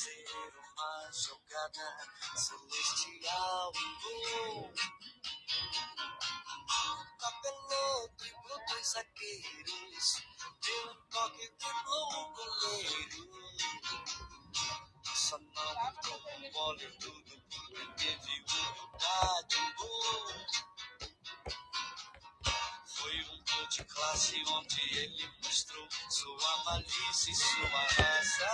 fazer uma jogada celestial, gol. Tabelou, driblou dois zagueiros, deu um toque, driblou o goleiro. Só não entrou bola e tudo porque teve humildade, gol. Foi um gol de classe onde ele mostrou sua malícia e sua raça.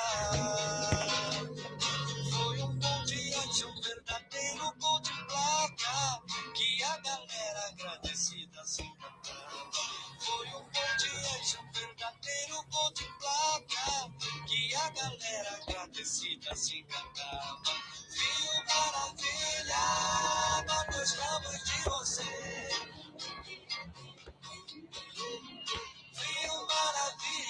Foi um gol de arte, um verdadeiro gol de placa que a galera agradecida se. Foi um gol de arte, um verdadeiro gol de placa que a galera agradecida se encantava. Viu maravilha, nós gostamos de você.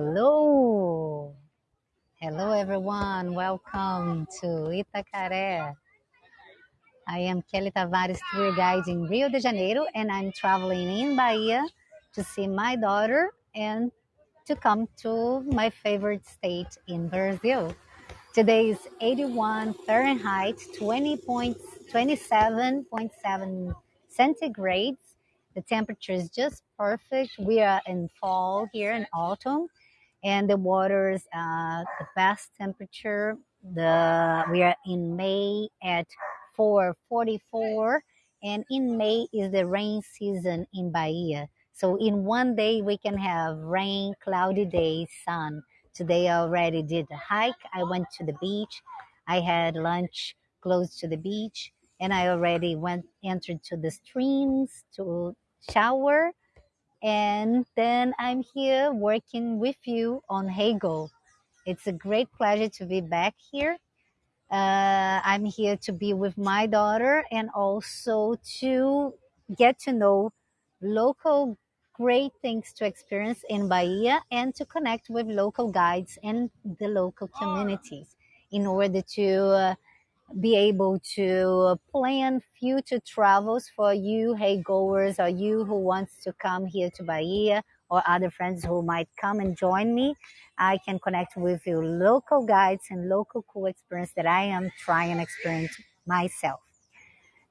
Hello. Hello, everyone. Welcome to Itacaré. I am Kelly Tavares, tour guide in Rio de Janeiro, and I'm traveling in Bahia to see my daughter and to come to my favorite state in Brazil. Today is 81 Fahrenheit, 20.27.7 centigrades. The temperature is just perfect. We are in fall here in autumn, and the water's uh, the best temperature. The we are in May at 4:44, and in May is the rain season in Bahia. So in one day we can have rain, cloudy days, sun. Today I already did a hike. I went to the beach. I had lunch close to the beach, and I already went entered to the streams to shower and then I'm here working with you on Heygo. It's a great pleasure to be back here. Uh, I'm here to be with my daughter and also to get to know local great things to experience in Bahia and to connect with local guides and the local communities in order to uh, be able to uh, plan future travels for you, hey goers, or you who wants to come here to Bahia or other friends who might come and join me, I can connect with you local guides and local cool experience that I am trying to experience myself.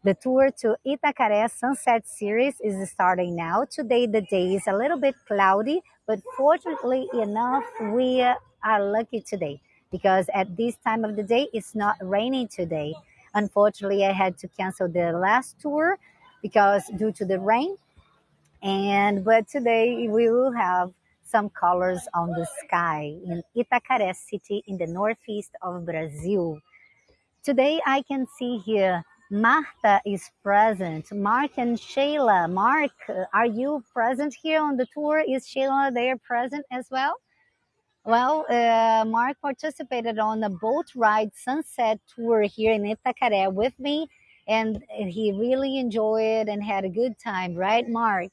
The tour to Itacaré Sunset Series is starting now. Today, the day is a little bit cloudy, but fortunately enough, we are lucky today because at this time of the day, it's not raining today. Unfortunately, I had to cancel the last tour because due to the rain. And but today we will have some colors on the sky in Itacaré city in the northeast of Brazil. Today I can see here Marta is present. Mark and Sheila. Mark, uh, are you present here on the tour? Is Sheila there present as well? Well, uh, Mark participated on the boat ride sunset tour here in Itacaré with me, and he really enjoyed and had a good time, right, Mark?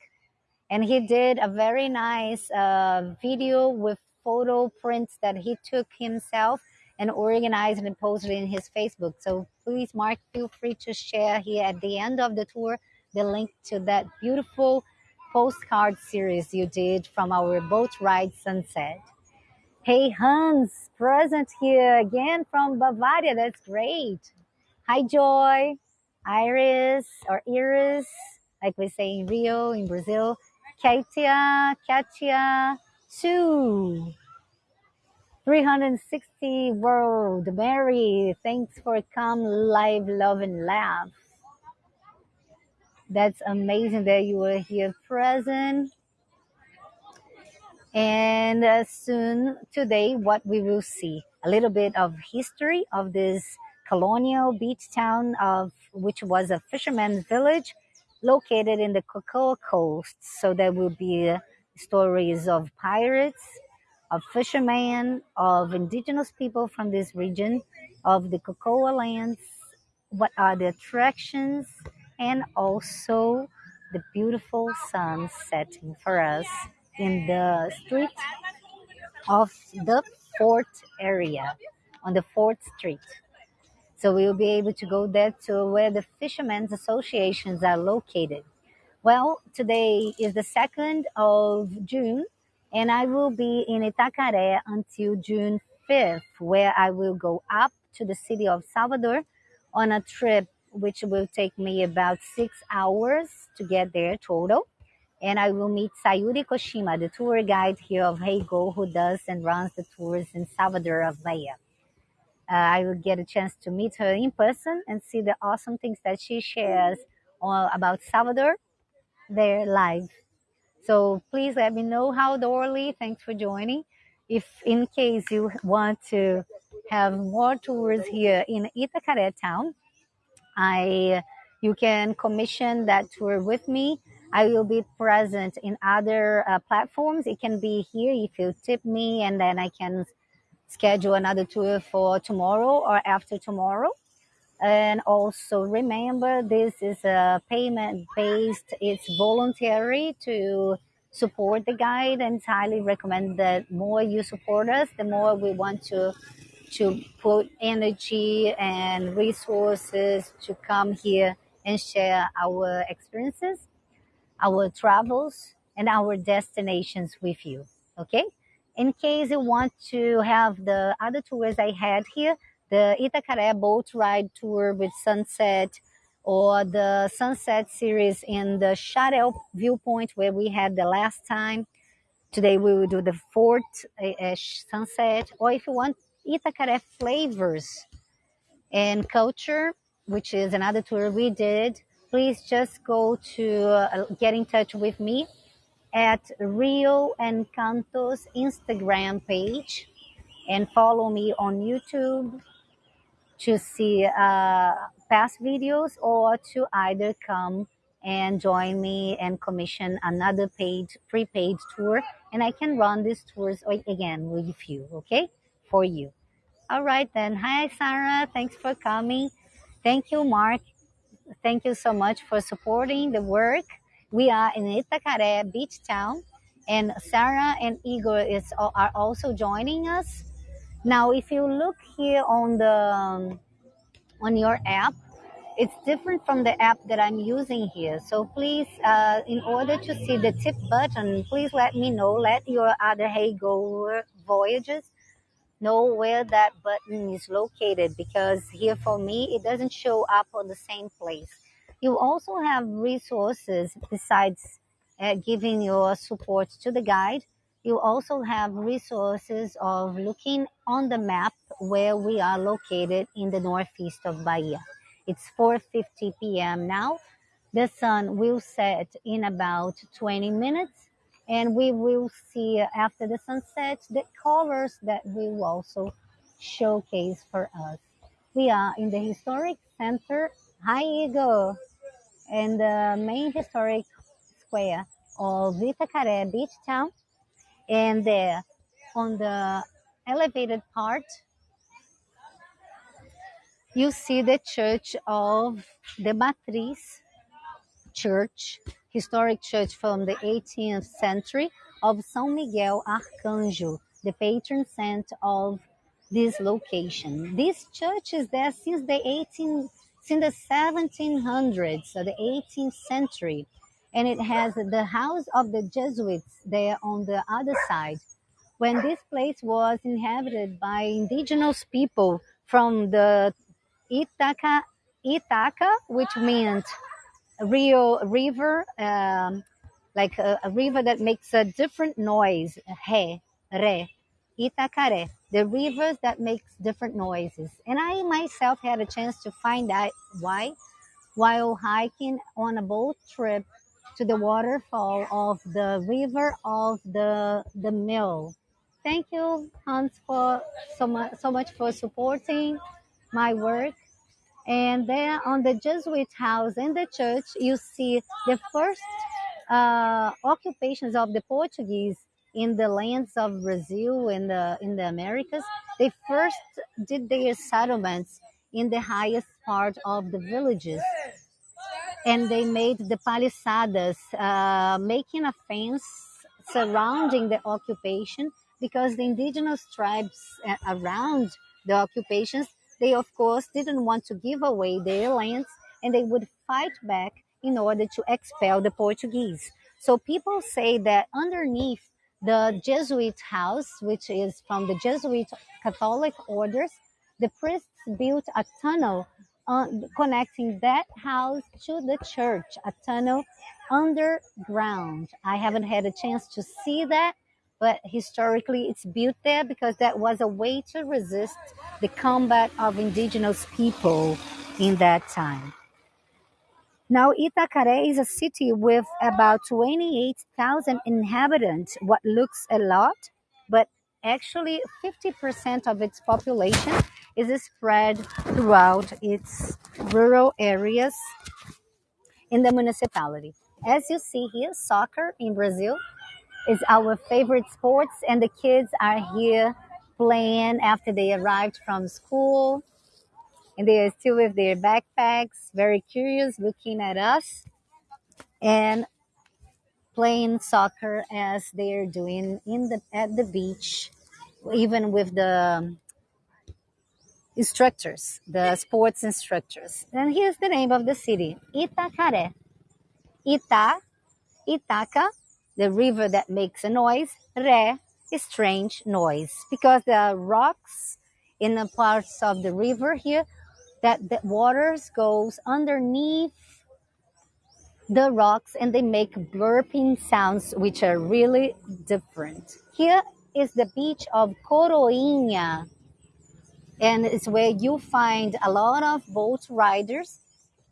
And he did a very nice uh, video with photo prints that he took himself and organized and posted in his Facebook. So please, Mark, feel free to share here at the end of the tour the link to that beautiful postcard series you did from our boat ride sunset. Hey, Hans, present here again from Bavaria. That's great. Hi, Joy, Iris, or Iris, like we say in Rio, in Brazil. Katia, Katia, Sue. 360 World. Mary, thanks for come live, love, and laugh. That's amazing that you were here present. And uh, soon today, what we will see a little bit of history of this colonial beach town of which was a fisherman's village located in the Cocoa Coast. So there will be uh, stories of pirates, of fishermen, of indigenous people from this region, of the cocoa lands, what are the attractions, and also the beautiful sun setting for us in the street of the Fort area, on the Fourth Street. So we'll be able to go there to where the fishermen's associations are located. Well, today is the 2nd of June, and I will be in Itacaré until June 5th, where I will go up to the city of Salvador on a trip which will take me about six hours to get there total. And I will meet Sayuri Koshima, the tour guide here of Heygo, who does and runs the tours in Salvador of Bahia. Uh, I will get a chance to meet her in person and see the awesome things that she shares all about Salvador there live. So please let me know how Dorley. Thanks for joining. If in case you want to have more tours here in Itacaré town, I you can commission that tour with me. I will be present in other uh, platforms. It can be here if you tip me, and then I can schedule another tour for tomorrow or after tomorrow. And also remember, this is a payment based, it's voluntary to support the guide and highly recommend that more you support us, the more we want to to put energy and resources to come here and share our experiences, our travels, and our destinations with you. Okay? In case you want to have the other tours I had here, the Itacaré boat ride tour with sunset or the sunset series in the Xaréu viewpoint where we had the last time. Today we will do the fourth uh, sunset. Or if you want Itacaré flavors and culture, which is another tour we did, please just go to uh, get in touch with me at Rio Encantos Instagram page and follow me on YouTube to see uh, past videos or to either come and join me and commission another page, prepaid tour. And I can run these tours again with you, okay? For you. All right then. Hi, Sarah. Thanks for coming. Thank you, Mark. Thank you so much for supporting the work. We are in Itacaré Beach Town, and Sarah and Igor is are also joining us. Now, if you look here on the on your app, it's different from the app that I'm using here. So please, uh, in order to see the tip button, please let me know. Let your other Heygo Voyages know where that button is located because here for me, it doesn't show up on the same place. You also have resources besides uh, giving your support to the guide. You also have resources of looking on the map where we are located in the northeast of Bahia. It's 4:50 p.m. now. The sun will set in about 20 minutes and we will see after the sunset the colors that will also showcase for us. We are in the historic center, Eagle, and the main historic square of Itacaré Beach Town. And there on the elevated part, you see the church of the Matriz church, historic church from the 18th century of São Miguel Arcanjo, the patron saint of this location. This church is there since the 18 since the 1700s, so the 18th century, and it has the house of the Jesuits there on the other side. When this place was inhabited by indigenous people from the Itaca, Itaca, which meant Rio River, um, like a, a river that makes a different noise, he, re, Itacaré, the rivers that makes different noises. And I myself had a chance to find out why while hiking on a boat trip to the waterfall of the river of the the mill. Thank you, Hans, for so much so much for supporting my work and then on the Jesuit house in the church, you see the first uh, occupations of the Portuguese in the lands of Brazil in the in the Americas. They first did their settlements in the highest part of the villages, and they made the palisadas, uh, making a fence surrounding the occupation because the indigenous tribes uh, around the occupations they, of course, didn't want to give away their lands and they would fight back in order to expel the Portuguese. So people say that underneath the Jesuit house, which is from the Jesuit Catholic orders, the priests built a tunnel uh, connecting that house to the church, a tunnel underground. I haven't had a chance to see that, but historically it's built there because that was a way to resist the combat of indigenous people in that time. Now, Itacaré is a city with about 28,000 inhabitants, what looks a lot, but actually 50% of its population is spread throughout its rural areas in the municipality. As you see here, soccer in Brazil is our favorite sports and the kids are here playing after they arrived from school. And they are still with their backpacks very curious looking at us and playing soccer as they're doing in the at the beach even with the instructors the sports instructors. And here's the name of the city itacaré. Ita itaca the river that makes a noise, re, a strange noise, because there are rocks in the parts of the river here that the waters goes underneath the rocks and they make burping sounds which are really different. Here is the beach of Coroinha and it's where you find a lot of boat riders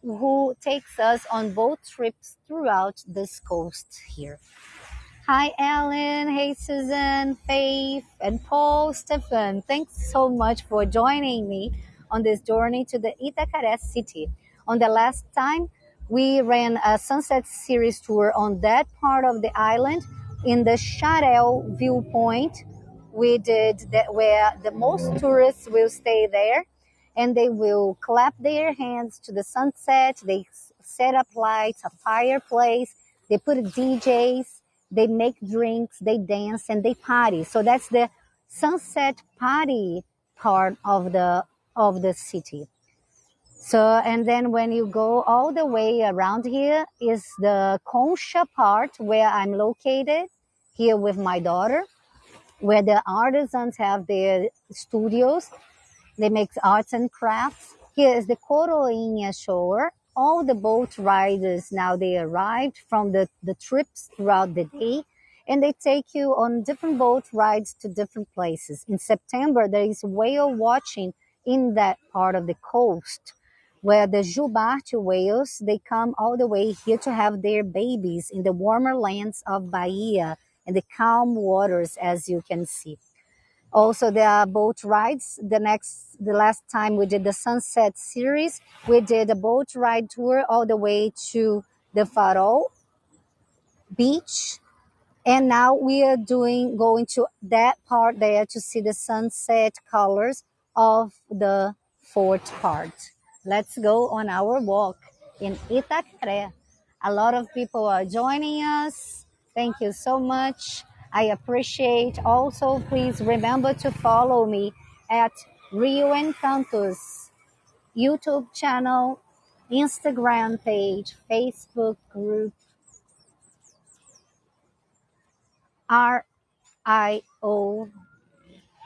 who takes us on boat trips throughout this coast here. Hi, Alan. Hey, Susan, Faith, and Paul, Stefan. Thanks so much for joining me on this journey to the Itacaré city. On the last time, we ran a sunset series tour on that part of the island in the Xaréu viewpoint. We did that where the most tourists will stay there and they will clap their hands to the sunset. They set up lights, a fireplace. They put DJs they make drinks, they dance, and they party. So that's the sunset party part of the of the city. So, and then when you go all the way around here is the Concha part where I'm located here with my daughter, where the artisans have their studios. They make arts and crafts. Here is the Coroinha shore. All the boat riders now they arrived from the, the trips throughout the day and they take you on different boat rides to different places. In September, there is whale watching in that part of the coast where the Jubarte whales, they come all the way here to have their babies in the warmer lands of Bahia and the calm waters, as you can see. Also, there are boat rides. The next, the last time we did the sunset series, we did a boat ride tour all the way to the Farol beach and now we are doing going to that part there to see the sunset colors of the fourth part. Let's go on our walk in Itacaré. A lot of people are joining us. Thank you so much. I appreciate. Also, please remember to follow me at Rio Encantos YouTube channel, Instagram page, Facebook group, R I O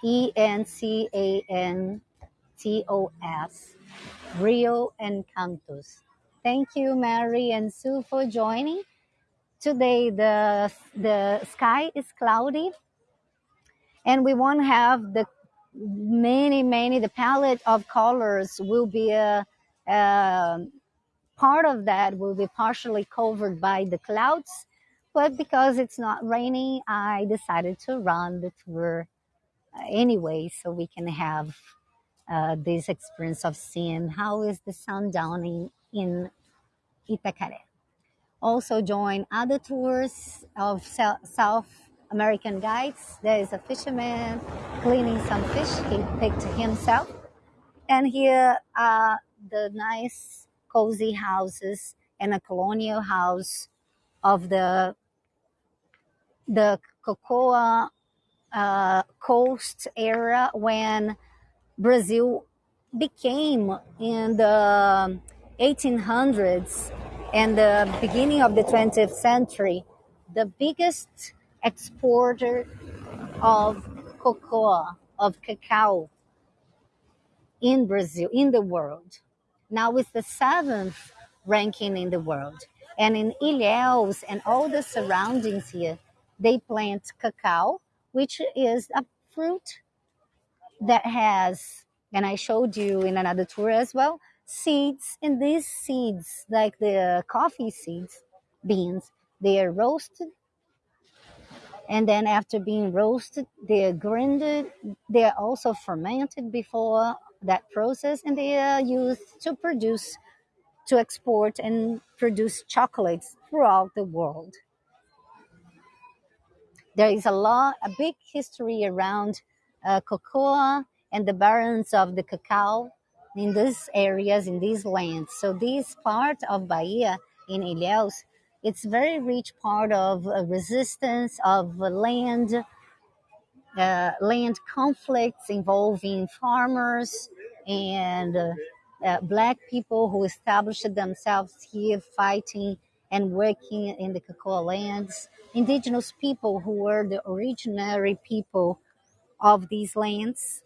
E N C A N T O S, Rio Encantos. Thank you, Mary and Sue, for joining. Today, the, the sky is cloudy, and we won't have the many, many, the palette of colors will be a, a part of that will be partially covered by the clouds but because it's not raining, I decided to run the tour uh, anyway, so we can have uh, this experience of seeing how is the sun downing in Itacaré. Also join other tours of South American guides. There is a fisherman cleaning some fish. He picked himself. And here are the nice cozy houses and a colonial house of the the cocoa uh, coast era when Brazil became in the 1800s and the beginning of the 20th century the biggest exporter of cocoa, of cacao in Brazil, in the world. Now it's the seventh ranking in the world. And in Ilhéus and all the surroundings here, they plant cacao, which is a fruit that has, and I showed you in another tour as well, seeds. And these seeds, like the coffee seeds, beans, they are roasted. And then after being roasted, they are grinded. They are also fermented before that process, and they are used to produce, to export and produce chocolates throughout the world. There is a lot, a big history around uh, cocoa and the barons of the cacao in these areas, in these lands. So this part of Bahia in Ilhéus, it's very rich part of uh, resistance of land, uh, land conflicts involving farmers and uh, uh, black people who established themselves here fighting and working in the cocoa lands, indigenous people who were the originary people of these lands.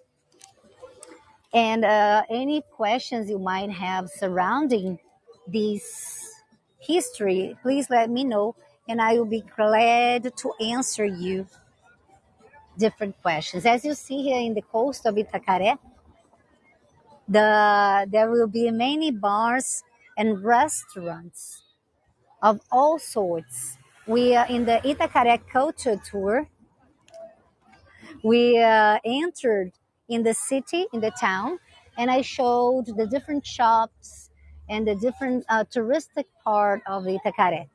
And uh, any questions you might have surrounding this history, please let me know, and I will be glad to answer you different questions. As you see here in the coast of Itacaré, the, there will be many bars and restaurants of all sorts. We are in the Itacaré Culture Tour. We uh, entered in the city, in the town, and I showed the different shops and the different uh, touristic part of Itacaré.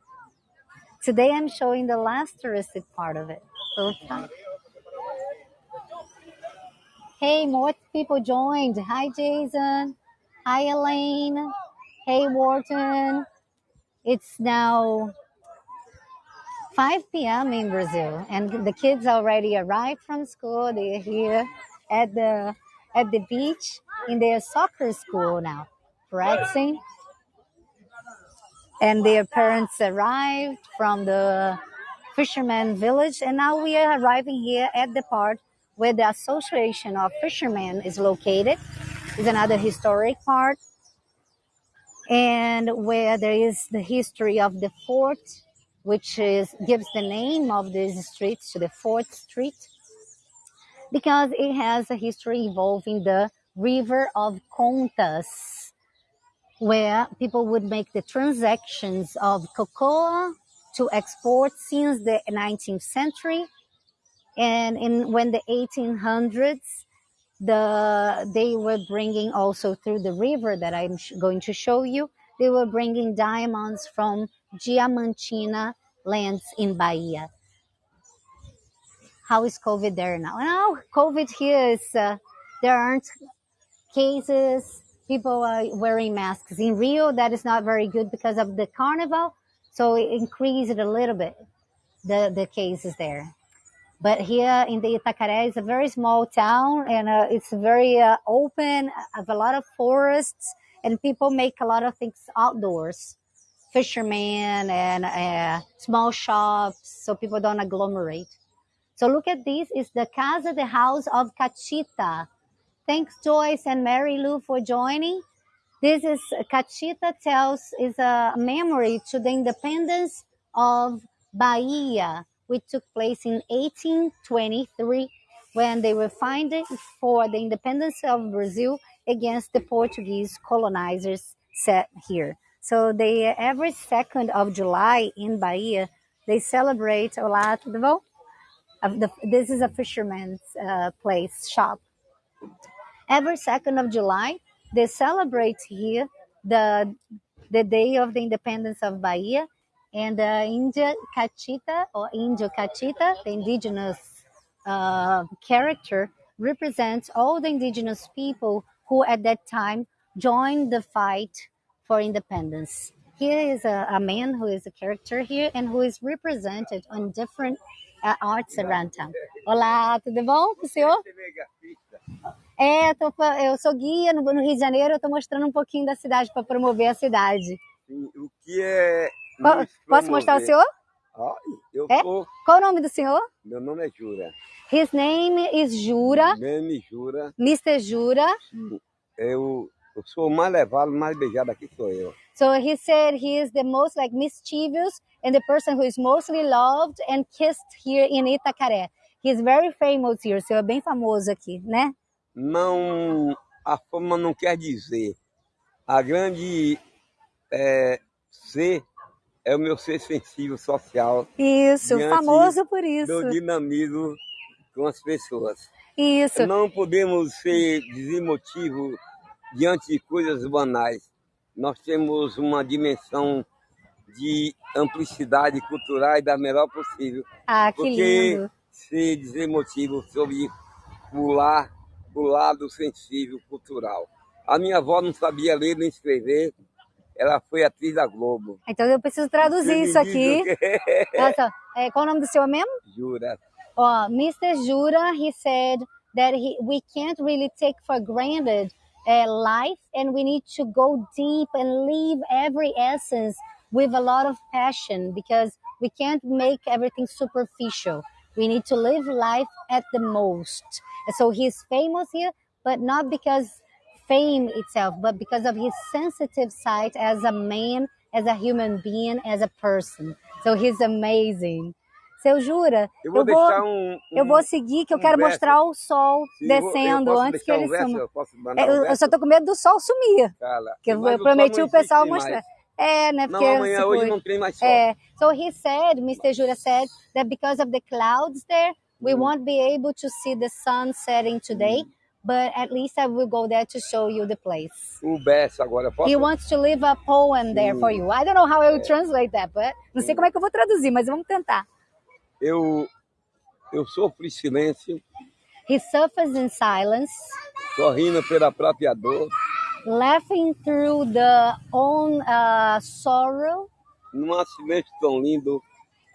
Today I'm showing the last touristic part of it. So Hey, more people joined. Hi, Jason. Hi, Elaine. Hey, Wharton. It's now 5 p.m. in Brazil, and the kids already arrived from school. They're here at the at the beach in their soccer school now. practicing. And their parents arrived from the fisherman village, and now we are arriving here at the part where the Association of Fishermen is located. Is another historic part, and where there is the history of the fort, which is gives the name of this street to the Fort Street because it has a history involving the river of Contas, where people would make the transactions of cocoa to export since the 19th century. And in when the 1800s, the they were bringing also through the river that I'm going to show you, they were bringing diamonds from Diamantina lands in Bahia. How is COVID there now? Now, COVID here is, uh, there aren't cases. People are wearing masks. In Rio, that is not very good because of the carnival. So it increased a little bit, the, the cases there. But here in the Itacaré, it's a very small town and uh, it's very uh, open, have a lot of forests, and people make a lot of things outdoors. Fishermen and uh, small shops, so people don't agglomerate. So look at this, is the Casa de House of Cachita. Thanks Joyce and Mary Lou for joining. This is Cachita tells is a memory to the independence of Bahia, which took place in 1823 when they were fighting for the independence of Brazil against the Portuguese colonizers set here. So they every second of July in Bahia they celebrate Olá, tudo bom? Of the, this is a fisherman's uh, place shop every second of July, they celebrate here the the day of the independence of Bahia, and the India Cachita or Indio Cachita, the indigenous uh, character, represents all the indigenous people who at that time joined the fight for independence. Here is a, a man who is a character here and who is represented on different uh, arts around town. Olá, tudo bom com o senhor? É, tô fa- eu sou guia no, no Rio de Janeiro, eu tô mostrando um pouquinho da cidade para promover a cidade. O que é. Posso mostrar o senhor? Eu É? Qual o nome do senhor? Meu nome é Jura. His name is Jura, Neme Jura. Mr. Jura. Eu, eu sou o mais levado, mais beijado aqui sou eu. So he said he is the most like mischievous and the person who is mostly loved and kissed here in Itacaré. He's very famous here, o senhor é bem famoso aqui, né? Não. A fama não quer dizer. A grande é, ser é o meu ser sensível social Isso, famoso por do isso. dinamismo com as pessoas. Isso. Não podemos ser desemotivos diante de coisas banais. Nós temos uma dimensão de amplicidade cultural da melhor possível. Ah, que Porque lindo. ser desemotivo sobre pular o lado sensível cultural. A minha avó não sabia ler nem escrever, ela foi atriz da Globo. Então eu preciso traduzir isso aqui. Olha só, é, qual o nome do senhor mesmo? Jura. Oh, Mr. Jura, he said that he, we can't really take for granted uh, life and we need to go deep and live every essence with a lot of passion because we can't make everything superficial. We need to live life at the most. So he's famous here, but not because fame itself, but because of his sensitive side as a man, as a human being, as a person. So he's amazing. Seu Jura, Eu vou eu vou, um. eu um- vou seguir que eu um quero verso. mostrar o sol eu vou- descendo eu antes que ele verso, suma. Eu É, eu, eu só tô com medo do sol sumir. Fala. Que eu, eu prometi não o pessoal mostrar. mais. É, né? Não, Porque amanhã, se hoje não tem mais sol. É, so he said, Mr. Jura said that because of the clouds there, we Mm. won't be able to see the sun setting today, but at least I will go there to show you the place. O verso agora, posso? He wants to leave a poem there for you. I don't know how I will translate that, but não sei como é que eu vou traduzir, mas vamos tentar. Eu, eu sofro em silêncio, He suffers in silence, sorrindo pela própria dor, laughing through the own uh, sorrow. num silêncio tão lindo,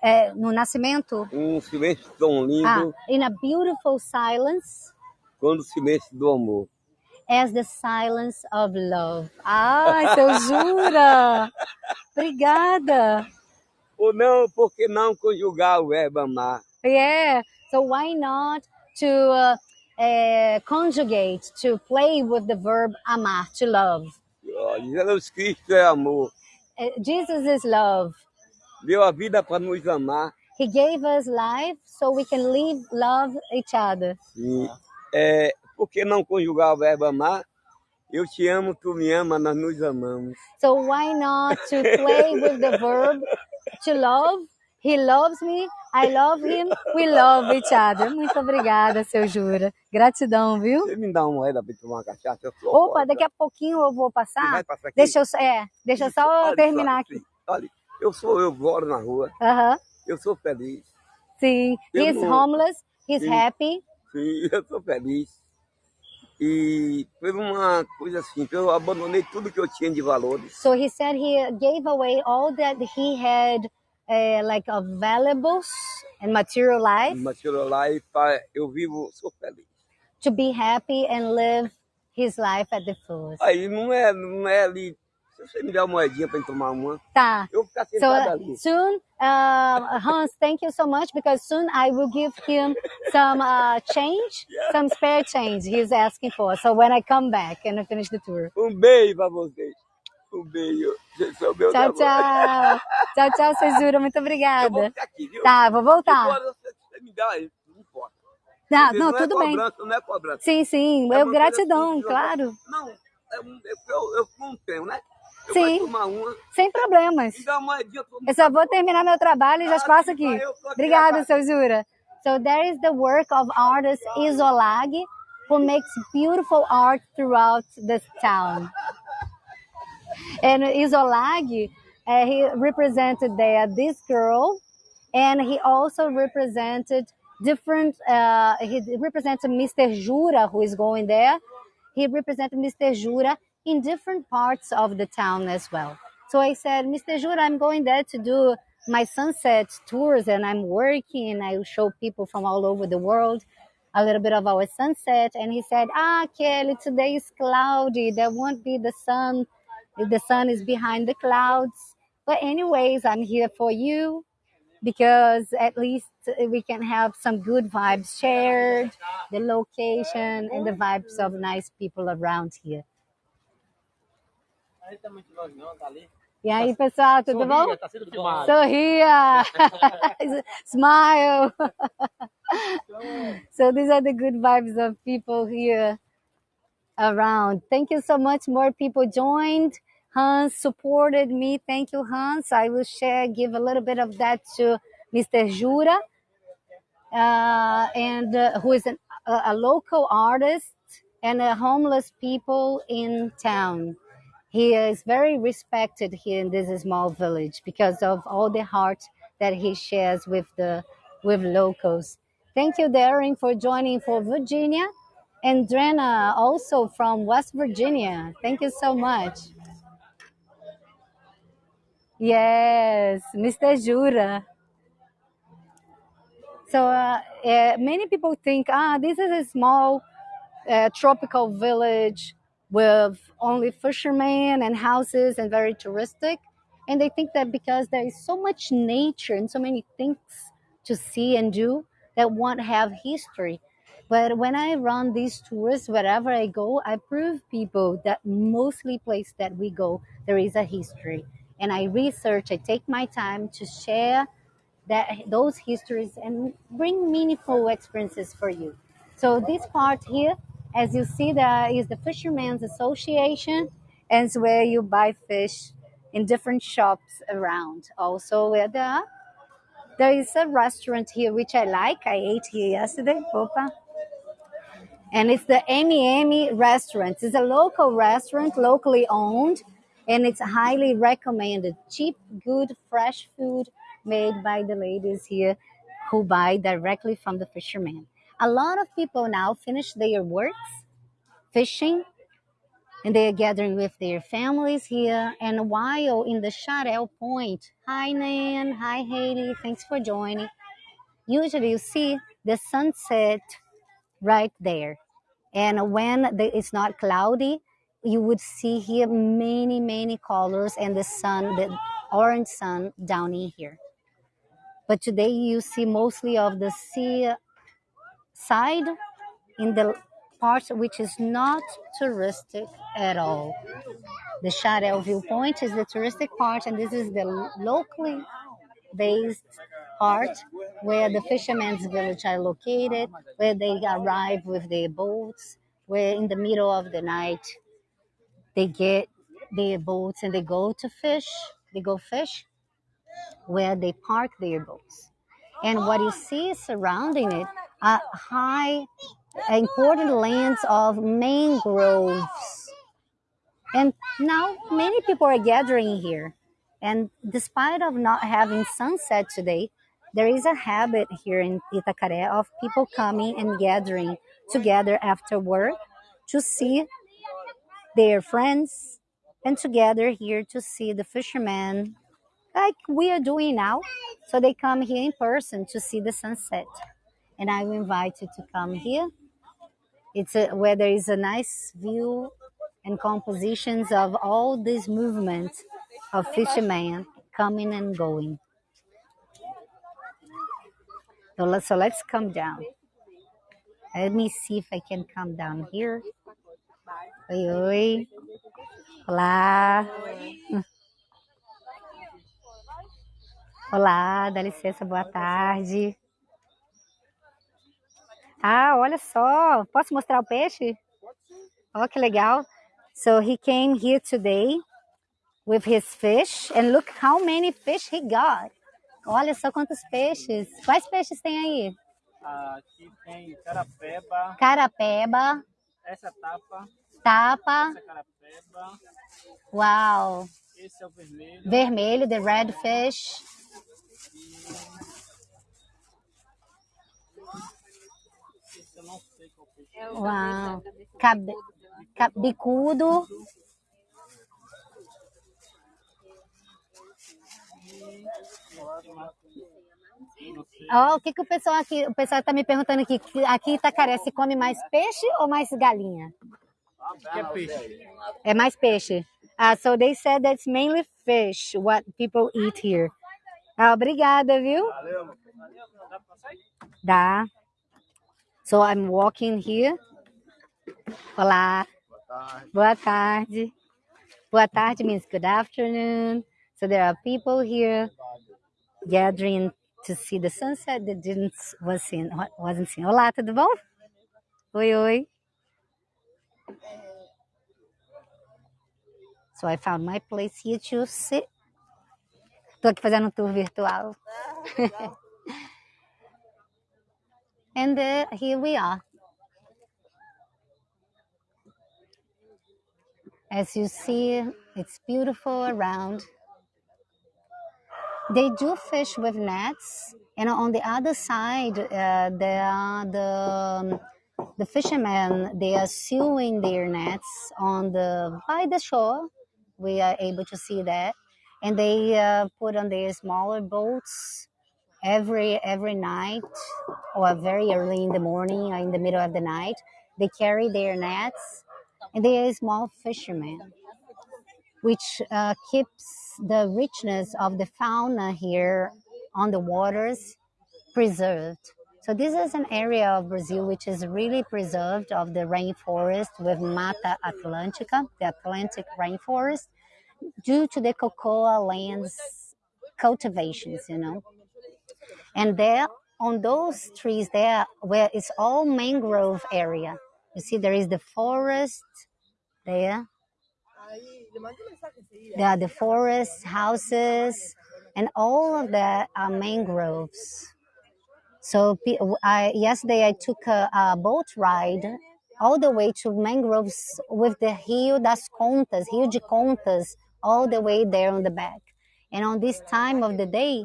É, no nascimento, um silêncio tão lindo, ah, in a beautiful silence, quando o silêncio do amor. as the silence of love. Ai, seu jura? Obrigada. Ou não, por que não conjugar o verbo amar? Yeah. So why not to uh, uh, conjugate, to play with the verb amar, to love? Ó, Jesus Cristo é amor. Uh, Jesus is love. Deu a vida para nos amar. He gave us life so we can live, love each other. E, é, por que não conjugar o verbo amar? Eu te amo, tu me ama, nós nos amamos. So why not to play with the verb to love? He loves me, I love him, we love each other. Muito obrigada, seu Jura. Gratidão, viu? Você me dá uma moeda para tomar uma cachaça? Eu sou Opa, fora. daqui a pouquinho eu vou Você passar. vai passar aqui? Deixa eu, é, deixa eu só Olha terminar só, aqui. Olha, eu sou, eu moro na rua, Aham. eu sou feliz. Sim. Eu He's não- homeless, he's Sim. happy. Sim, eu sou feliz. E foi uma coisa assim, eu abandonei tudo que eu tinha de valores. So he said he gave away all that he had, uh, like of valuables and material life, Mas tirou lá e fa- eu vivo, sou feliz. to be happy and live his life at the fullest. Aí não é, não é ali. Se você me der uma moedinha para tomar uma, Tá. eu vou ficar So sentado uh, ali. soon, uh, Hans, thank you so much because soon I will give him some uh, change, some spare change he's asking for. So when I come back and I finish the tour. Um beijo para vocês. Um beijo. Vocês são Tchau, tchau. Tchau, tchau, Cesura. Muito Eu vou obrigada. ficar aqui, viu? Tá, vou voltar. Agora você, me dá, não. Não, não, é tudo bem. cobrança, Não é cobrança. Sim, sim. É Eu coisa gratidão, assim, claro. Não, é um, eu, eu não tenho, né? Eu Sim. Sem problemas. Eu só vou terminar meu trabalho e já Ah, passo aqui. Obrigada, seu Jura. So there is the work of artist Isolag, who makes beautiful art throughout this town. And Isolag, uh, he represented there this girl, and he also represented different. Uh, he represented Mr. Jura, who is going there. He represented Mr. Jura in different parts of the town as well. So I said, Mr. Jura, I'm going there to do my sunset tours, and I'm working, I show people from all over the world a little bit of our sunset. And he said, Ah, Kelly, today is cloudy. There won't be the sun. The sun is behind the clouds. But, anyways, I'm here for you because at least we can have some good vibes shared, the location, and the vibes of nice people around here. Aí tá muito longe não, tá ali. E aí, pessoal, tudo bom? Tá sendo filmado. Sorria! Smile! so these are the good vibes of people here around. Thank you so much. More people joined. Hans supported me. Thank you, Hans. I will share, give a little bit of that to Mr. Jura, uh, and uh, who is an, a, a local artist and a homeless people in town. He is very respected here in this small village because of all the heart that he shares with the with locals. Thank you, Darren, for joining for Virginia, and Drena also from West Virginia. Thank you so much. Yes, Mr. Jura. So uh, uh, many people think, ah, this is a small uh, tropical village with only fishermen and houses and very touristic. And they think that because there is so much nature and so many things to see and do that won't have history. But when I run these tours, wherever I go, I prove people that mostly place that we go, there is a history. And I research, I take my time to share that those histories and bring meaningful experiences for you. So this part here, as you see, there is the Fishermen's Association, and it's where you buy fish in different shops around. Also, where there is a restaurant here which I like. I ate here yesterday. Opa. And it's the Amy Amy restaurant. It's a local restaurant, locally owned, and it's highly recommended. Cheap, good, fresh food made by the ladies here who buy directly from the fishermen. A lot of people now finish their works fishing and they are gathering with their families here. And while in the Xaréu Point, hi Nan, hi Haiti, thanks for joining. Usually you see the sunset right there. And when the, it's not cloudy, you would see here many, many colors and the sun, the orange sun down in here. But today you see mostly of the sea side in the part which is not touristic at all. The Xaréu viewpoint is the touristic part, and this is the locally based part where the fishermen's village are located, where they arrive with their boats, where in the middle of the night they get their boats and they go to fish, they go fish, where they park their boats. And what you see surrounding it are high, important lands of mangroves. And now many people are gathering here. And despite of not having sunset today, there is a habit here in Itacaré of people coming and gathering together after work to see their friends and together here to see the fishermen like we are doing now. So they come here in person to see the sunset. And I will invite you to come here. It's a, where there is a nice view and compositions of all these movements of fishermen coming and going. So let's, so let's come down. Let me see if I can come down here. Oi, oi. Olá. Olá, dá licença, boa tarde. Ah, olha só. Posso mostrar o peixe? Oh, que legal. So he came here today with his fish and look how many fish he got. Olha só quantos peixes. Quais peixes tem aí? Aqui tem carapeba, Carapeba, essa tapa, tapa. essa carapeba, Uau. esse é o vermelho, Vermelho, the red fish eu não sei qual peixe. É. Uau. Cabe, ca- bicudo. Ó, o que, que o pessoal aqui, o pessoal tá me perguntando aqui, aqui em Itacaré se come mais peixe ou mais galinha? É peixe? É mais peixe. Ah, so they said that's mainly fish, what people eat here. Ah, obrigada, viu? Dá pra sair? Dá. So I'm walking here. Olá. Boa tarde. Boa tarde means good afternoon. So there are people here gathering to see the sunset that didn't was seen wasn't seen. Olá, tudo bom? Oi, oi. So I found my place here to sit. Tô aqui fazendo um tour virtual. And uh, here we are. As you see, it's beautiful around. They do fish with nets, and on the other side, uh, there are the the fishermen. They are sewing their nets on the by the shore. We are able to see that, and they uh, put on their smaller boats every every night or very early in the morning or in the middle of the night. They carry their nets, and they are small fishermen which uh, keeps the richness of the fauna here on the waters preserved. So this is an area of Brazil which is really preserved of the rainforest with Mata Atlântica, the Atlantic rainforest, due to the cocoa lands cultivations, you know. And there on those trees there where it's all mangrove area. You see there is the forest there there are the forests, houses, and all of that are mangroves. So I, yesterday I took a, a boat ride all the way to mangroves with the Rio das Contas, Rio de Contas, all the way there on the back. And on this time of the day,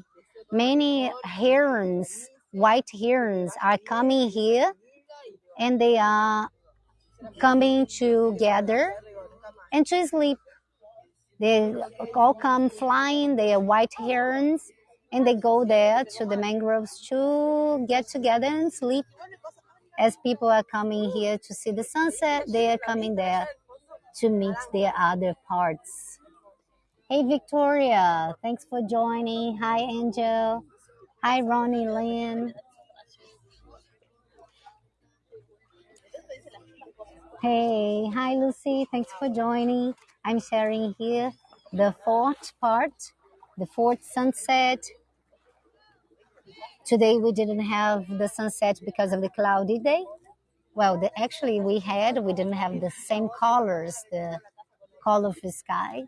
many herons, white herons, are coming here, and they are coming to gather and to sleep. They all come flying, they are white herons, and they go there to the mangroves to get together and sleep. As people are coming here to see the sunset, they are coming there to meet their other parts. Hey, Victoria, thanks for joining. Hi, Angel. Hi, Ronnie Lynn. Hey, hi, Lucy. Thanks for joining. I'm sharing here the fourth part, the fourth sunset. Today we didn't have the sunset because of the cloudy day. Well, the, actually we had, we didn't have the same colors, the color of the sky.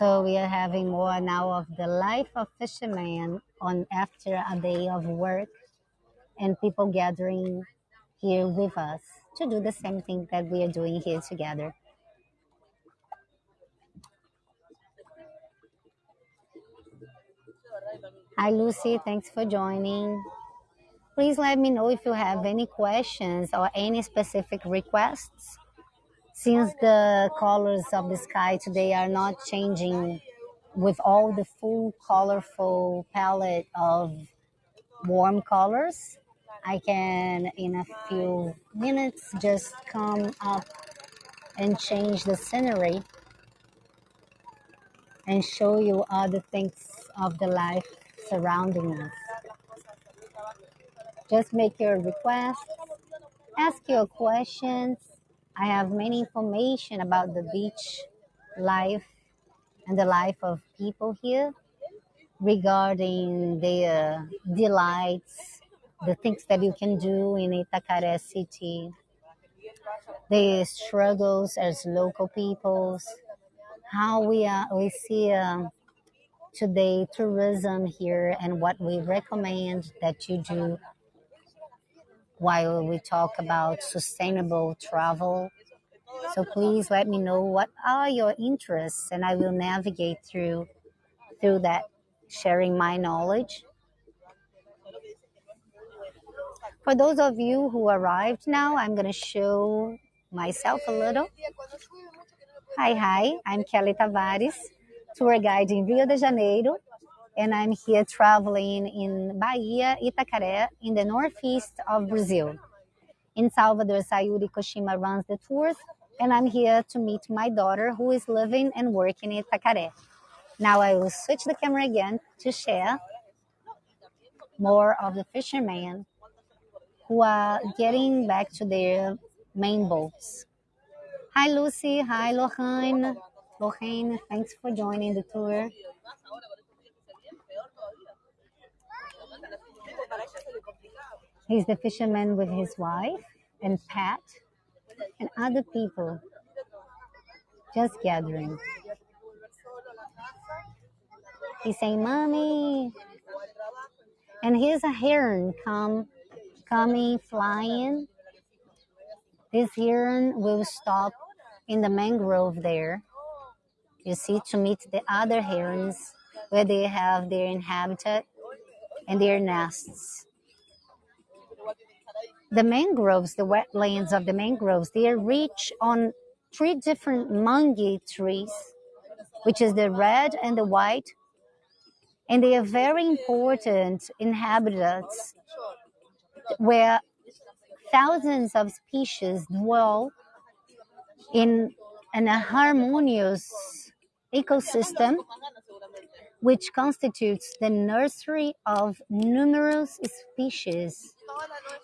So we are having more now of the life of fisherman on after a day of work and people gathering here with us to do the same thing that we are doing here together. Hi, Lucy. Thanks for joining. Please let me know if you have any questions or any specific requests. Since the colors of the sky today are not changing with all the full colorful palette of warm colors, I can, in a few minutes, just come up and change the scenery and show you other things of the life surrounding us. Just make your requests, ask your questions. I have many information about the beach life and the life of people here regarding their delights, the things that you can do in Itacaré city, the struggles as local peoples, how we are we see um, today tourism here and what we recommend that you do while we talk about sustainable travel. So please let me know what are your interests and I will navigate through through that sharing my knowledge. For those of you who arrived now, I'm going to show myself a little. Hi, hi, I'm Kelly Tavares, tour guide in Rio de Janeiro, and I'm here traveling in Bahia, Itacaré, in the northeast of Brazil. In Salvador, Sayuri Koshima runs the tours, and I'm here to meet my daughter who is living and working in Itacaré. Now I will switch the camera again to share more of the fishermen who are getting back to their main boats. Hi, Lucy. Hi, Lorraine. Lorraine, thanks for joining the tour. He's the fisherman with his wife and Pat and other people just gathering. He's saying, Mommy. And here's a heron come coming flying. This heron will stop in the mangrove there. You see, to meet the other herons where they have their habitat and their nests. The mangroves, the wetlands of the mangroves, they are rich on three different mangue trees, which is the red and the white, and they are very important in habitats where thousands of species dwell in an harmonious ecosystem which constitutes the nursery of numerous species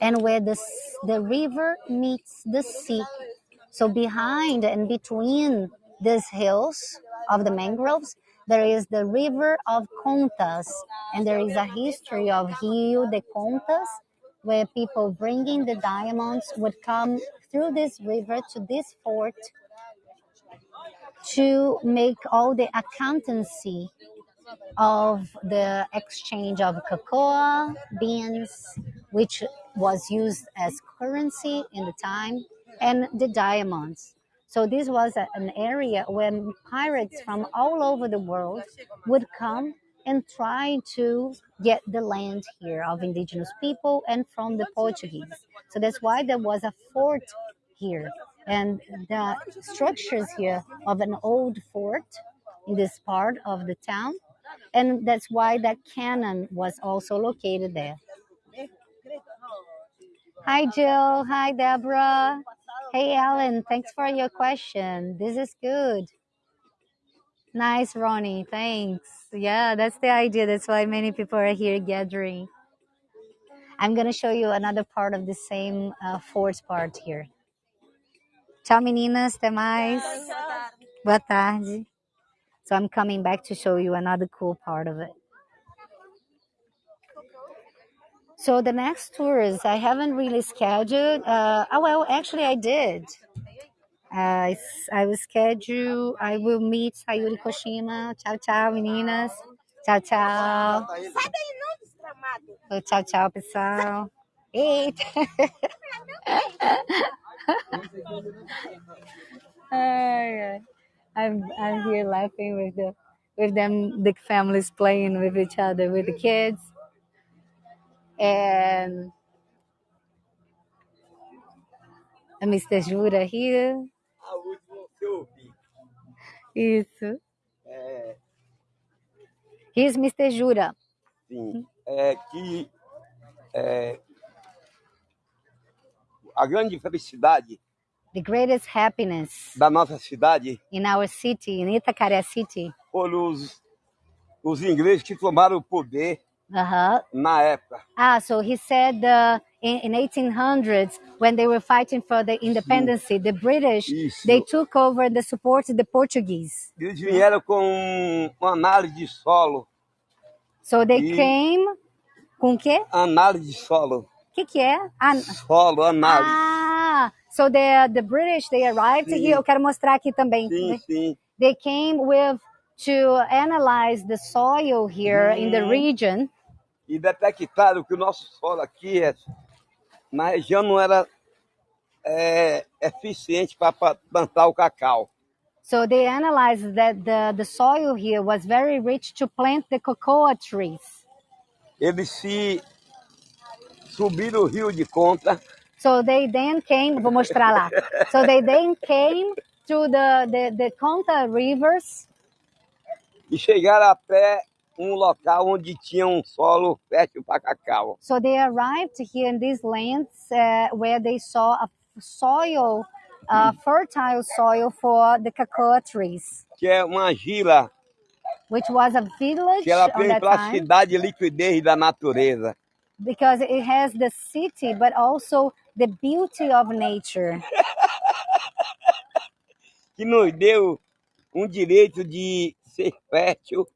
and where the, the river meets the sea. So behind and between these hills of the mangroves, there is the river of Contas, and there is a history of Rio de Contas, where people bringing the diamonds would come through this river to this fort to make all the accountancy of the exchange of cocoa beans, which was used as currency in the time, and the diamonds. So this was an area where pirates from all over the world would come and try to get the land here of indigenous people and from the Portuguese. So that's why there was a fort here. And the structures here of an old fort in this part of the town. And that's why that cannon was also located there. Hi, Jill. Hi, Deborah. Hey, Alan. Thanks for your question. This is good. Nice, Ronnie. Thanks. Yeah, that's the idea. That's why many people are here gathering. I'm going to show you another part of the same uh, fourth part here. Tchau, meninas. Até mais. Boa tarde. So I'm coming back to show you another cool part of it. So the next tours, I haven't really scheduled. Uh, oh, well, actually, I did. Uh, s- I will schedule. I will meet Sayuri Koshima. Tchau, tchau, meninas. Tchau, tchau. Oh, tchau, pessoal. Eita. Ai. I'm I'm here laughing with the with them the families playing with each other with the kids and Mr. Jura here. A última que eu ouvi. Isso. É, Here's Mr. Jura. sim, é que é, a grande felicidade The greatest happiness da nossa cidade in our city, in Itacaré City. foram os, os ingleses que tomaram o poder Uh-huh. na época. Ah, so he said uh, in, in 1800s when they were fighting for the independence, the British Isso. they took over the support of the Portuguese. Eles vieram com uma análise de solo. So they E- came com o quê? Análise de solo. O que que é? Ah, Solo, análise. ah, so the the British they arrived Sim. here. Eu quero mostrar aqui também. Sim, sim. They came with to analyze the soil here in the region. E detectaram que o nosso solo aqui, é- na região, não era é, eficiente para plantar o cacau. So they analyzed that the, the soil here was very rich to plant the cocoa trees. Eles se subiram o rio de conta, So they then came, vou mostrar lá. So they then came to the, the, the Conta rivers e chegaram até um local onde tinha um solo fértil para cacau. So they arrived here in these lands uh, where they saw a soil, uh, fertile soil for the cocoa trees, Que é uma gila which was a village que ela tem plasticidade e liquidez da natureza. because it has the city, but also the beauty of nature. que nos deu um direito de ser fértil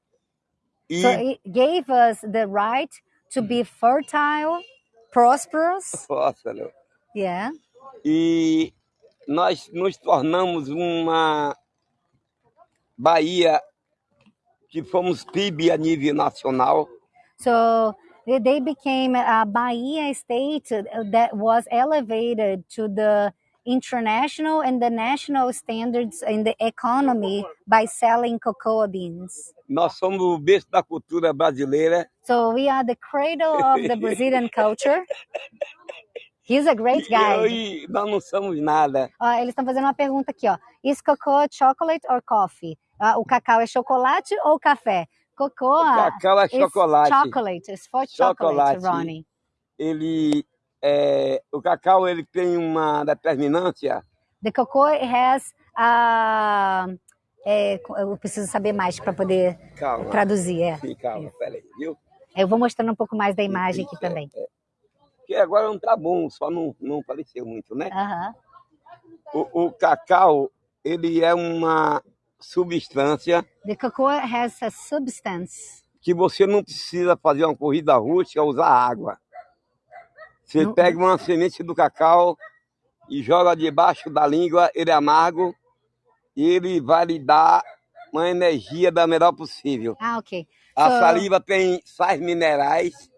e So it gave us the right to be fertile, prosperous. próspero. Yeah. E nós nos tornamos uma Bahia que fomos PIB a nível nacional So they became a Bahia state that was elevated to the international and the national standards in the economy by selling cocoa beans. Nós somos o berço da cultura brasileira So we are the cradle of the Brazilian culture. He's a great e guy. hoje nós não somos nada. Ó, eles estão fazendo uma pergunta aqui, ó. Is cocoa chocolate or coffee? Ah, o cacau é chocolate ou café? Cocoa Cacau é chocolate. chocolate. It's for chocolate, Chocolate. Ronnie. Ele, é, o cacau ele tem uma determinância The cocoa has a é, eu preciso saber mais para poder Calma, traduzir. É. sim, calma, peraí, viu? Eu vou mostrando um pouco mais da imagem aqui Isso, é, também. é. Porque agora não tá bom, só não, não apareceu muito, né? Aham. O, o cacau, ele é uma substância The cocoa has a substance. que você não precisa fazer uma corrida rústica, usar água. Você Não- pega uma semente do cacau e joga debaixo da língua, ele é amargo, e ele vai lhe dar uma energia da melhor possível. Ah, ok. A So- saliva tem sais minerais,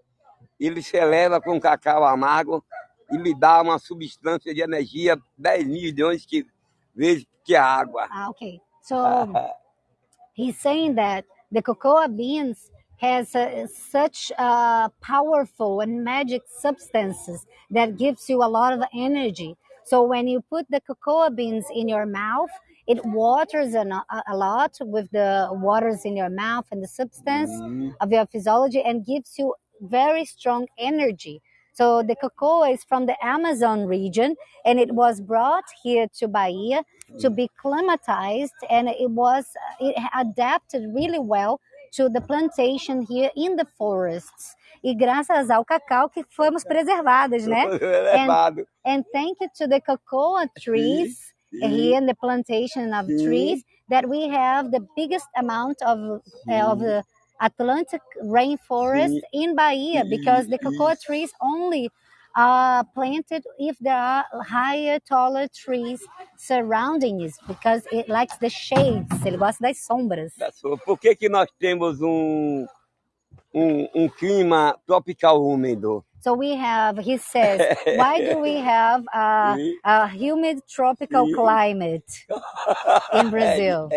ele se eleva com cacau amargo e lhe dá uma substância de energia 10 milhões de vezes que a água. Ah, okay. So he's saying that the cocoa beans has uh, such uh, powerful and magic substances that gives you a lot of energy. So when you put the cocoa beans in your mouth, it waters a, a a lot with the waters in your mouth and the substance Hum, of your physiology and gives you very strong energy. So the cocoa is from the Amazon region and it was brought here to Bahia to be climatized and it was it adapted really well to the plantation here in the forests. E graças ao cacau que fomos preservadas, né? Levado. And thank you to the cocoa trees here in the plantation of trees that we have the biggest amount of uh, of the Atlantic rainforest in Bahia because the cocoa trees only are planted if there are higher, taller trees surrounding it because it likes the shades. Ele gosta das sombras. Por que, que nós temos um, um, um clima tropical úmido? So we have, he says, why do we have a, a humid tropical climate in Brazil?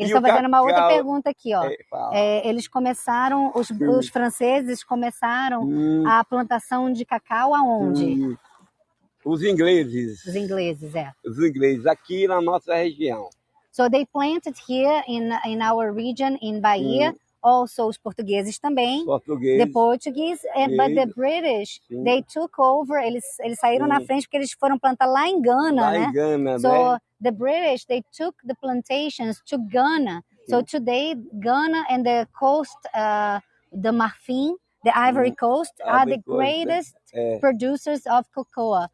É, E estão fazendo uma outra pergunta aqui, ó. é. É, eles começaram, os, os franceses começaram Hum, a plantação de cacau aonde? hum. Os ingleses. Os ingleses, é. Os ingleses, aqui na nossa região. So they planted here in, in our region, in Bahia, also os portugueses também, Português. the Portuguese, and, but the British, Sim. they took over, eles, eles saíram na Sim. frente porque eles foram plantar lá em Gana, lá né? em Gana, So né? the British they took the plantations to Ghana. So today Ghana and the coast, uh, the Marfim, the Ivory Coast, are the Ivory Coast, né? greatest É. producers of cocoa.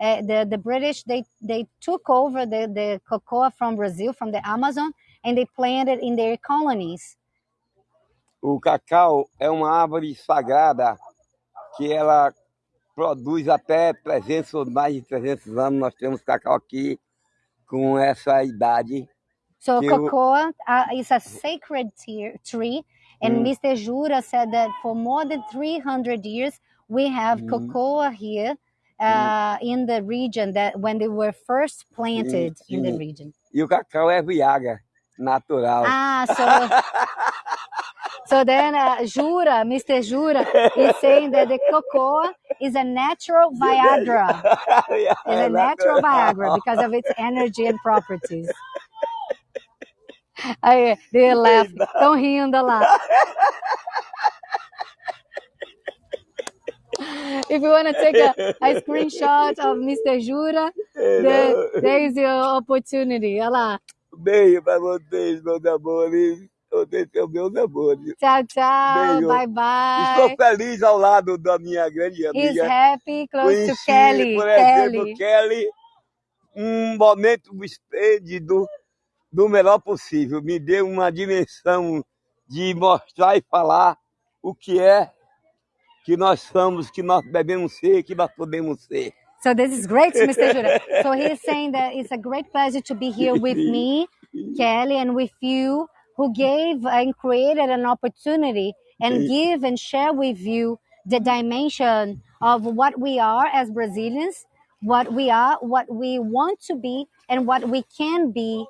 Uh, the the British they they took over the the cocoa from Brazil from the Amazon and they planted in their colonies. O cacau é uma árvore sagrada que ela produz até 300 ou mais de 300 anos. Nós temos cacau aqui com essa idade. So cocoa uh, is a sacred tree, and Mm. Mr. Jura said that for more than 300 years we have Mm. cocoa here uh, in the region that when they were first planted in the region. E o cacau é Viagra natural. Ah, so so then uh, Jura, Mr. Jura, is saying that the cocoa is a natural Viagra. It's É a natural Viagra because of its energy and properties. Aí, they laugh. Estão rindo lá. If you want to take a, a screenshot of Mr. Jura, the, there is your opportunity. Olha lá. Beijo para vocês, meus amores. São meus amores. Tchau, tchau. Beijo. Bye, Estou bye. feliz ao lado da minha grande He's amiga. happy, close to Conheci, Kelly. por exemplo, Kelly. Kelly, um momento esplêndido do melhor possível. Me deu uma dimensão de mostrar e falar o que é que nós somos, que nós devemos ser, que nós podemos ser. So this is great, Mr. Jura. So he's saying that it's a great pleasure to be here with me, Kelly, and with you, who gave and created an opportunity and give and share with you the dimension of what we are as Brazilians, what we are, what we want to be, and what we can be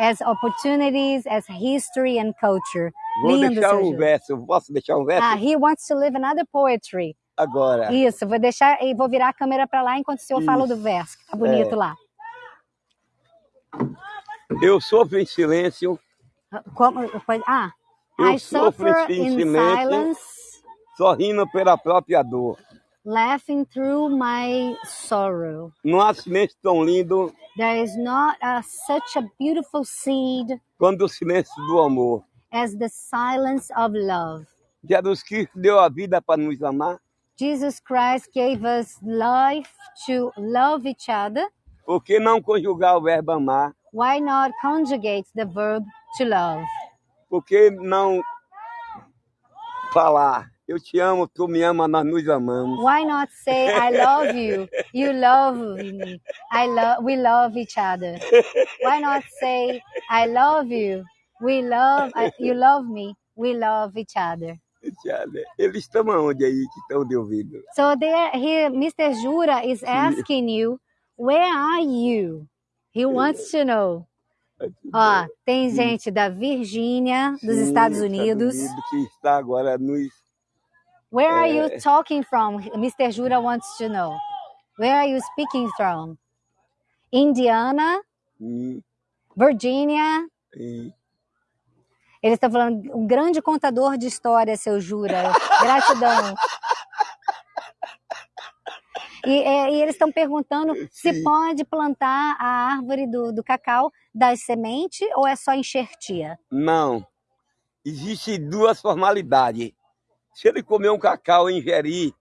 as opportunities, as history and culture. Vou Lindo, deixar um verso. Posso deixar um verso Ah, he wants to live another poetry. agora? Isso, vou deixar e vou virar a câmera para lá enquanto o senhor fala do verso. que Tá bonito É. lá. Eu sofro em silêncio, Como, ah, Eu I suffer in silence, sorrindo pela própria dor. laughing through my sorrow. Não há silêncio tão lindo There is not a, such a beautiful seed quanto o silêncio do amor. as the silence of love. Jesus Cristo deu a vida para nos amar, Jesus Christ gave us life to love each other. por que não conjugar o verbo amar? Why not conjugate the verb to love? Por que não falar, eu te amo, tu me ama, nós nos amamos? Why not say I love you, you love me, I love, we love each other? Why not say I love you, we love, I, you love me, we love each other? Eles estão aonde aí que estão de ouvido? So there, here, Mr. Jura is asking you, where are you? He wants to know. Ó, tem gente da Virgínia, dos Sim, Estados Unidos. que está agora nos. Where are you É. talking from? Mr. Jura wants to know. Where are you speaking from? Indiana, Hum, Virginia. hum. Ele está falando, um grande contador de histórias, seu Jura. Gratidão. E, é, e eles estão perguntando se Sim. pode plantar a árvore do, do cacau das sementes ou é só enxertia? Não. Existe duas formalidades. Se ele comer um cacau e ingerir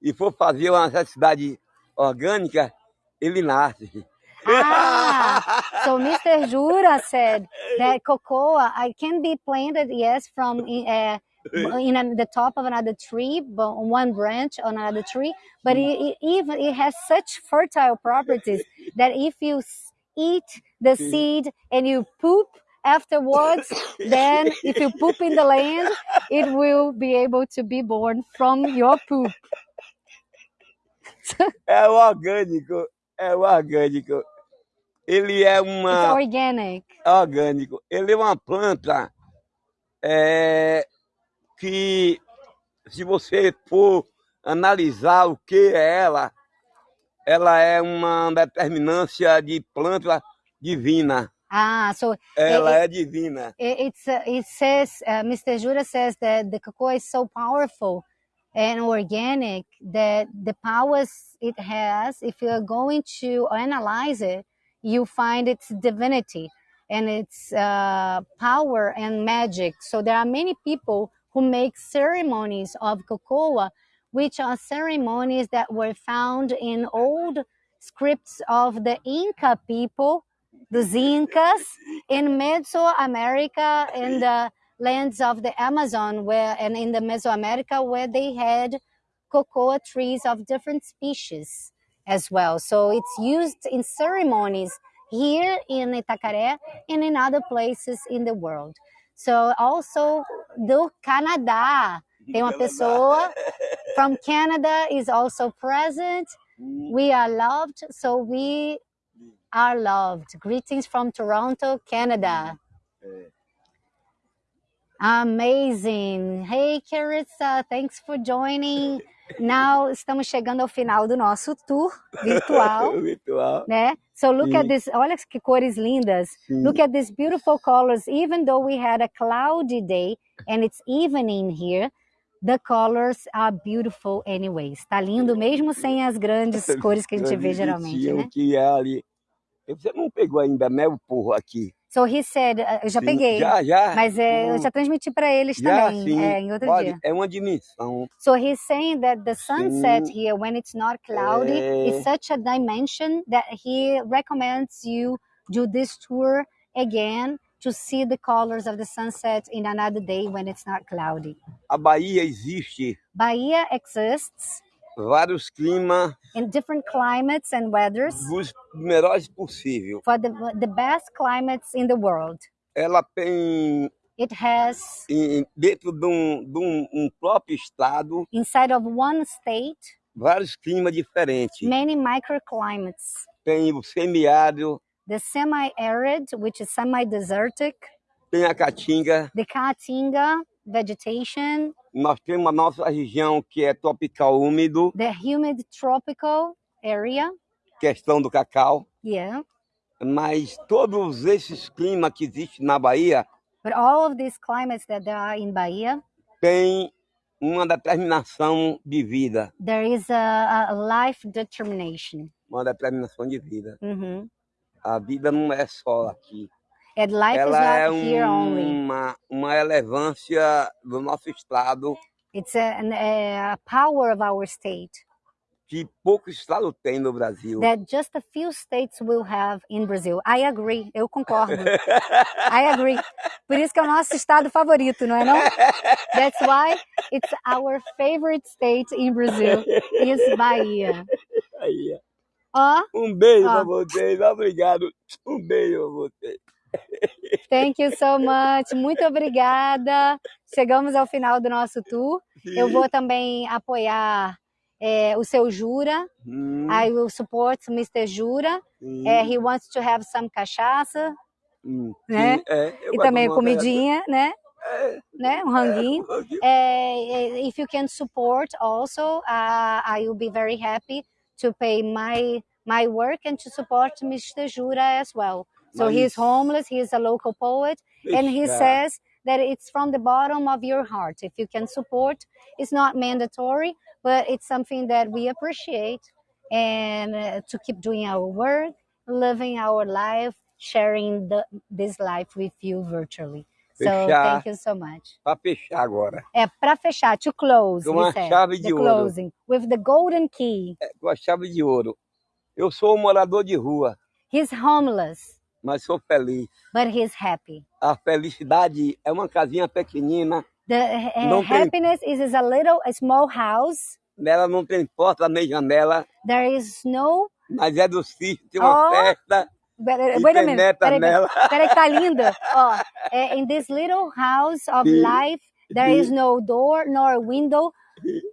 e for fazer uma necessidade orgânica, ele nasce. Ah, so Mr. Jura said that cocoa I can be planted, yes, from uh, in a, the top of another tree, but on one branch on another tree. But it, it even it has such fertile properties that if you eat the hmm. seed and you poop afterwards, then if you poop in the land, it will be able to be born from your poop. É orgânico, é orgânico. Ele é It's uma organic. orgânico. Ele é uma planta é, que, se você for analisar o que é ela, ela é uma determinância de planta divina. Ah, so Ela é divina. it, it's uh, it says uh, Mr. Jura says that the cocoa is so powerful and organic that the powers it has, if you are going to analyze it, you find its divinity and its uh, power and magic. So there are many people who make ceremonies of cocoa, which are ceremonies that were found in old scripts of the Inca people, the Incas, in Mesoamerica in the lands of the Amazon where and in the Mesoamerica where they had cocoa trees of different species as well. So it's used in ceremonies here in Itacaré and in other places in the world. So also do Canadá. Tem uma pessoa from Canada is also present. We are loved, so we are loved. Greetings from Toronto, Canada. Amazing. Hey, Carissa, thanks for joining. Now estamos chegando ao final do nosso tour virtual, Virtual. né? So look at Sim. this. Olha que cores lindas. Sim. Look at these beautiful colors. Even though we had a cloudy day and it's evening here, the colors are beautiful anyways. Tá lindo mesmo sem as grandes cores que a gente vê geralmente, né? que é ali. Você não pegou ainda mel porro aqui? So he said, eu já Sim, peguei, Já, já. mas é, eu já transmiti para eles já, também, sim. é, em outro Olha, dia. é uma dimensão. So he's saying that the sunset Sim. here, when it's not cloudy, É. is such a dimension that he recommends you do this tour again to see the colors of the sunset in another day when it's not cloudy. A Bahia existe Bahia exists vários climas in different climates and weathers dos melhores possível. for the, the best climates in the world. Ela tem It has em- dentro de um, de um- um próprio estado inside of one state vários climas diferentes. many microclimates. Tem o semiárido, The semi-arid, which is semi-desertic, tem a caatinga, the caatinga vegetation, nós temos a nossa região que é tropical úmido, the humid tropical area. questão do cacau, Yeah. mas todos esses climas que existem na Bahia But all of these climates that there are in Bahia, têm uma determinação de vida, there is a, a life determination. uma determinação de vida. Mhm. A vida não é só aqui. And life is Ela é not here only. uma, uma relevância do nosso estado It's a, an- a power of our state que poucos estados têm no Brasil. that just a few states will have in Brazil. I agree, eu concordo. I agree. Por isso que é o nosso estado favorito, não é não? That's why it's our favorite state in Brazil is Bahia. Ó, ó. um beijo para vocês, obrigado. Um beijo para vocês. Thank you so much. Muito obrigada. Chegamos ao final do nosso tour. Eu vou também apoiar é, o seu Jura. Hum, I will support Mr. Jura. sim, É, he wants to have some cachaça hum, né? é, e também comidinha, né? É. né? Um ranguinho. coisa- É, if you can support also, uh, I will be very happy to pay my my work and to support Mr. Jura as well. So Mas- he's homeless, he's a local poet, and he says that it's from the bottom of your heart. If you can support, it's not mandatory, but it's something that we appreciate and uh, to keep doing our work, living our life, sharing the, this life with you virtually. So Fechar. thank you so much. Para fechar agora. É para fechar, to close, Com uma said, chave de ouro. closing, with the golden key. É, com a chave de ouro. Eu sou um morador de rua, He's homeless, mas sou feliz. but he's happy. A felicidade é uma casinha pequenina, The uh, Não tem- happiness is, is a little, a small house. nela não tem porta nem janela, There is no. mas é do sítio, tem uma Oh. festa Wait, e wait a minute. Peraí, nela. peraí, tá lindo. Ó, é, in this little house of Sim. life, there is no door nor window.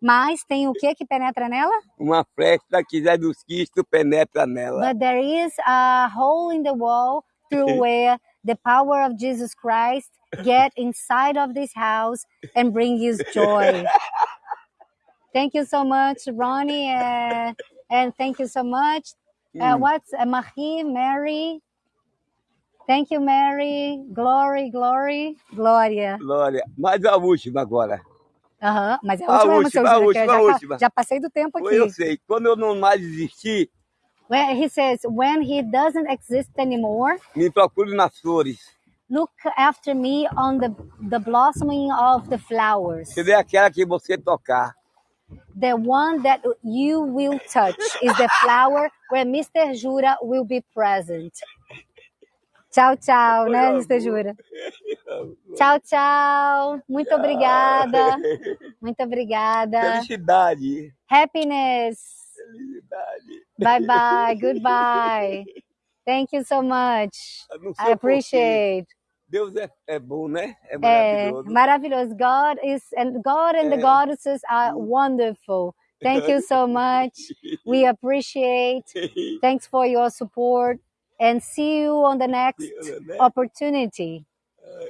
Mas tem o que que penetra nela? Uma festa que Zé dos Cristo penetra nela. But there is a hole in the wall through where the power of Jesus Christ get inside of this house and bring you joy. thank you so much, Ronnie, and, and thank you so much. Uh, what's uh, Marie, Mary? Thank you, Mary. Glory, glory, Glória. Glória. Mas a última agora. Aham, mas é a A última, última, a que eu última, já, a última. já passei do tempo aqui. Eu sei, quando eu não mais existir, When he says, when he doesn't exist anymore, me procure nas flores. look after me on the, the blossoming of the flowers. Se der aquela que você tocar. The one that you will touch is the flower where Mr. Jura will be present. Tchau, tchau, né, Mr. Jura? Tchau, tchau. Muito obrigada. Muito obrigada. Felicidade. Happiness. Felicidade. Bye bye. Goodbye. Thank you so much. I appreciate. Deus é, é bom, né? É É maravilhoso. maravilhoso. God is and God and the É. goddesses are wonderful. Thank you so much. We appreciate. Thanks for your support and see you on the next opportunity.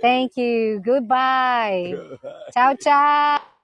Thank you. Goodbye. Ciao, ciao.